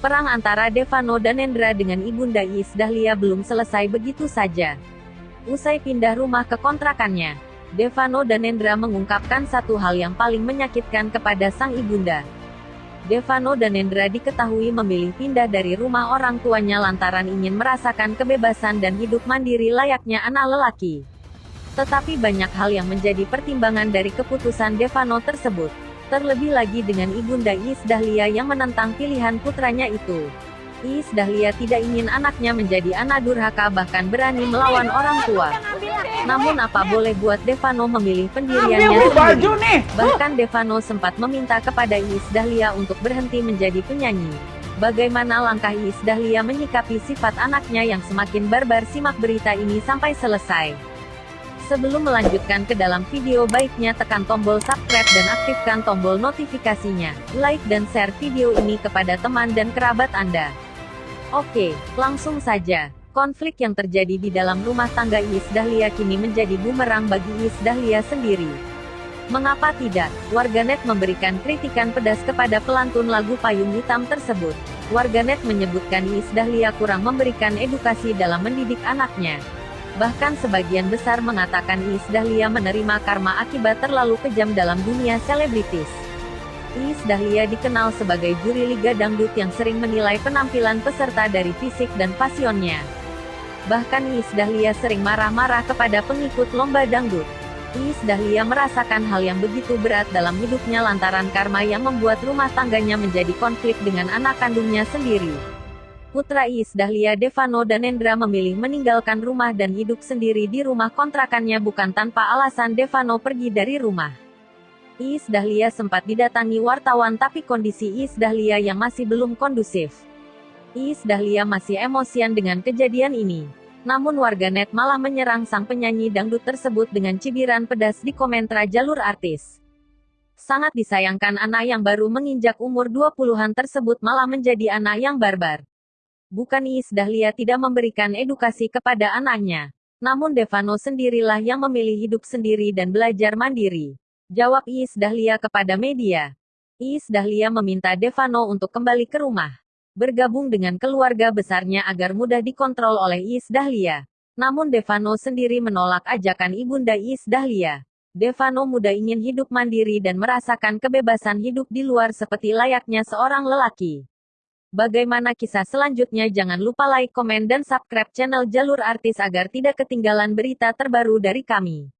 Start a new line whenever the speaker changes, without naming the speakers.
Perang antara Devano dan Endra dengan Ibunda Is Dahlia belum selesai begitu saja. Usai pindah rumah ke kontrakannya, Devano dan Endra mengungkapkan satu hal yang paling menyakitkan kepada sang ibunda. Devano dan Endra diketahui memilih pindah dari rumah orang tuanya lantaran ingin merasakan kebebasan dan hidup mandiri layaknya anak lelaki. Tetapi banyak hal yang menjadi pertimbangan dari keputusan Devano tersebut. Terlebih lagi dengan Ibunda Is Dahlia yang menentang pilihan putranya itu. Is Dahlia tidak ingin anaknya menjadi anak durhaka bahkan berani melawan orang tua. Namun apa boleh buat Devano memilih pendiriannya sendiri. Bahkan Devano sempat meminta kepada Is Dahlia untuk berhenti menjadi penyanyi. Bagaimana langkah Is Dahlia menyikapi sifat anaknya yang semakin barbar simak berita ini sampai selesai. Sebelum melanjutkan ke dalam video baiknya tekan tombol subscribe dan aktifkan tombol notifikasinya. Like dan share video ini kepada teman dan kerabat Anda. Oke, langsung saja. Konflik yang terjadi di dalam rumah tangga Is Dahlia kini menjadi bumerang bagi Is Dahlia sendiri. Mengapa tidak? Warganet memberikan kritikan pedas kepada pelantun lagu Payung Hitam tersebut. Warganet menyebutkan Is Dahlia kurang memberikan edukasi dalam mendidik anaknya. Bahkan sebagian besar mengatakan Iis Dahlia menerima karma akibat terlalu kejam dalam dunia selebritis. Iis Dahlia dikenal sebagai juri Liga Dangdut yang sering menilai penampilan peserta dari fisik dan pasionnya. Bahkan Iis Dahlia sering marah-marah kepada pengikut lomba dangdut. Iis Dahlia merasakan hal yang begitu berat dalam hidupnya lantaran karma yang membuat rumah tangganya menjadi konflik dengan anak kandungnya sendiri. Putra Is Dahlia Devano dan Endra memilih meninggalkan rumah dan hidup sendiri di rumah kontrakannya bukan tanpa alasan Devano pergi dari rumah. Is Dahlia sempat didatangi wartawan tapi kondisi Is Dahlia yang masih belum kondusif. Is Dahlia masih emosian dengan kejadian ini. Namun warganet malah menyerang sang penyanyi dangdut tersebut dengan cibiran pedas di komentar jalur artis. Sangat disayangkan anak yang baru menginjak umur 20-an tersebut malah menjadi anak yang barbar. Bukan Is Dahlia tidak memberikan edukasi kepada anaknya. Namun Devano sendirilah yang memilih hidup sendiri dan belajar mandiri. Jawab Is Dahlia kepada media. Is Dahlia meminta Devano untuk kembali ke rumah. Bergabung dengan keluarga besarnya agar mudah dikontrol oleh Is Dahlia. Namun Devano sendiri menolak ajakan ibunda Is Dahlia. Devano muda ingin hidup mandiri dan merasakan kebebasan hidup di luar seperti layaknya seorang lelaki. Bagaimana kisah selanjutnya jangan lupa like, komen dan subscribe channel Jalur Artis agar tidak ketinggalan berita terbaru dari kami.